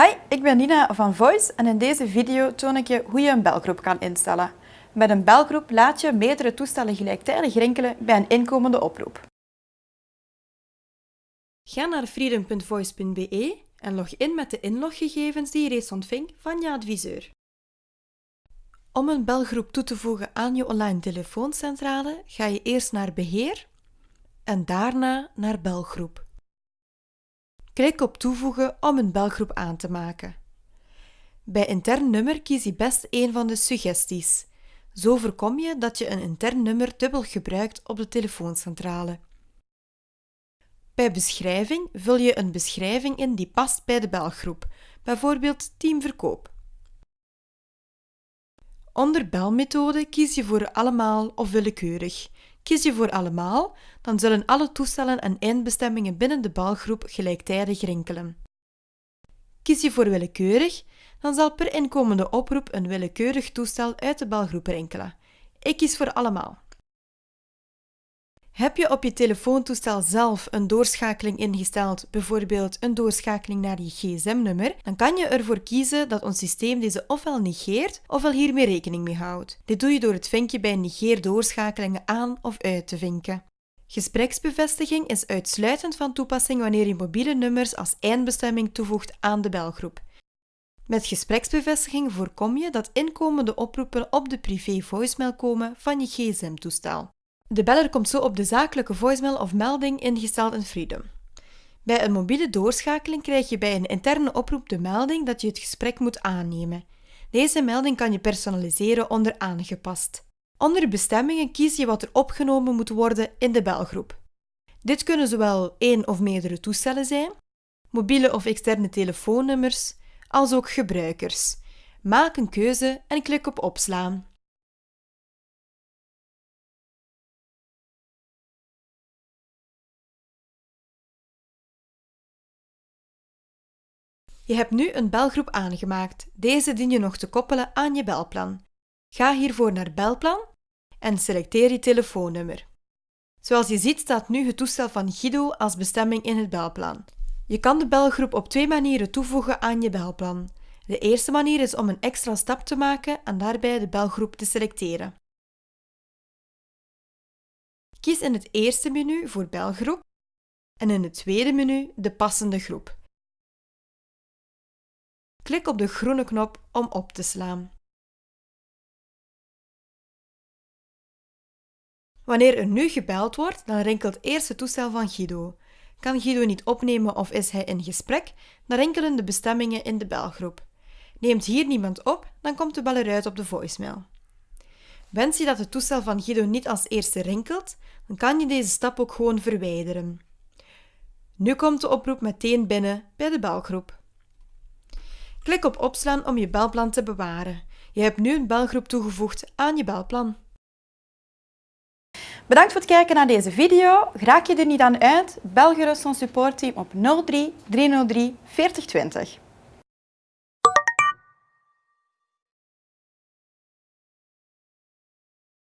Hi, ik ben Nina van Voice en in deze video toon ik je hoe je een belgroep kan instellen. Met een belgroep laat je meerdere toestellen gelijktijdig rinkelen bij een inkomende oproep. Ga naar freedom.voice.be en log in met de inloggegevens die je reeds ontving van je adviseur. Om een belgroep toe te voegen aan je online telefooncentrale ga je eerst naar Beheer en daarna naar Belgroep. Klik op Toevoegen om een belgroep aan te maken. Bij intern nummer kies je best een van de suggesties. Zo voorkom je dat je een intern nummer dubbel gebruikt op de telefooncentrale. Bij beschrijving vul je een beschrijving in die past bij de belgroep, bijvoorbeeld teamverkoop. Onder belmethode kies je voor allemaal of willekeurig. Kies je voor allemaal, dan zullen alle toestellen en eindbestemmingen binnen de belgroep gelijktijdig rinkelen. Kies je voor willekeurig, dan zal per inkomende oproep een willekeurig toestel uit de belgroep rinkelen. Ik kies voor allemaal. Heb je op je telefoontoestel zelf een doorschakeling ingesteld, bijvoorbeeld een doorschakeling naar je gsm-nummer, dan kan je ervoor kiezen dat ons systeem deze ofwel negeert ofwel hiermee rekening mee houdt. Dit doe je door het vinkje bij negeer doorschakelen aan of uit te vinken. Gespreksbevestiging is uitsluitend van toepassing wanneer je mobiele nummers als eindbestemming toevoegt aan de belgroep. Met gespreksbevestiging voorkom je dat inkomende oproepen op de privé voicemail komen van je gsm-toestel. De beller komt zo op de zakelijke voicemail of melding ingesteld in Freedom. Bij een mobiele doorschakeling krijg je bij een interne oproep de melding dat je het gesprek moet aannemen. Deze melding kan je personaliseren onder aangepast. Onder bestemmingen kies je wat er opgenomen moet worden in de belgroep. Dit kunnen zowel één of meerdere toestellen zijn, mobiele of externe telefoonnummers, als ook gebruikers. Maak een keuze en klik op opslaan. Je hebt nu een belgroep aangemaakt. Deze dien je nog te koppelen aan je belplan. Ga hiervoor naar Belplan en selecteer je telefoonnummer. Zoals je ziet staat nu het toestel van Guido als bestemming in het belplan. Je kan de belgroep op twee manieren toevoegen aan je belplan. De eerste manier is om een extra stap te maken en daarbij de belgroep te selecteren. Kies in het eerste menu voor belgroep en in het tweede menu de passende groep. Klik op de groene knop om op te slaan. Wanneer er nu gebeld wordt, dan rinkelt eerst het toestel van Guido. Kan Guido niet opnemen of is hij in gesprek, dan rinkelen de bestemmingen in de belgroep. Neemt hier niemand op, dan komt de beller uit op de voicemail. Wens je dat het toestel van Guido niet als eerste rinkelt, dan kan je deze stap ook gewoon verwijderen. Nu komt de oproep meteen binnen bij de belgroep. Klik op opslaan om je belplan te bewaren. Je hebt nu een belgroep toegevoegd aan je belplan. Bedankt voor het kijken naar deze video. Raak je er niet aan uit? Bel gerust ons supportteam op 03 303 4020.